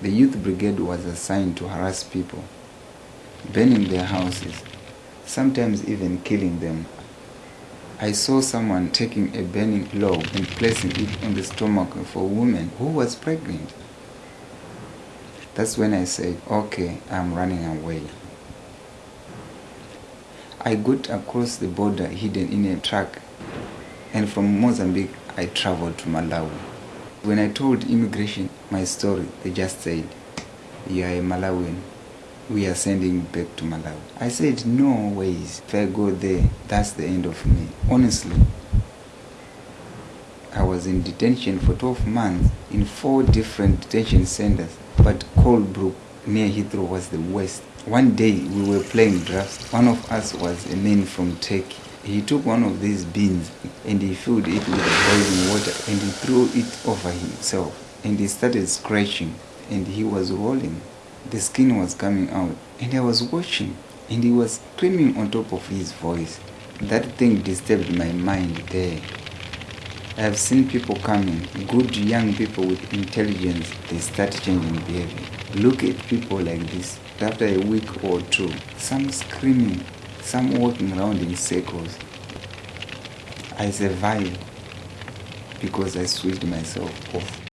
The youth brigade was assigned to harass people, burning their houses, sometimes even killing them. I saw someone taking a burning log and placing it on the stomach of a woman who was pregnant. That's when I said, okay, I'm running away. I got across the border hidden in a truck, and from Mozambique, I traveled to Malawi. When I told immigration my story, they just said, You are a Malawian. We are sending back to Malawi. I said, No ways. If I go there, that's the end of me. Honestly, I was in detention for 12 months in four different detention centers, but Colnbrook near Heathrow was the worst. One day we were playing drafts. One of us was a man from Turkey. He took one of these beans and he filled it with boiling water and he threw it over himself and he started scratching and he was rolling. The skin was coming out and I was watching and he was screaming on top of his voice. That thing disturbed my mind there. I have seen people coming, good young people with intelligence, they start changing behavior. Look at people like this. After a week or two, some screaming, some walking around in circles. I survived because I switched myself off.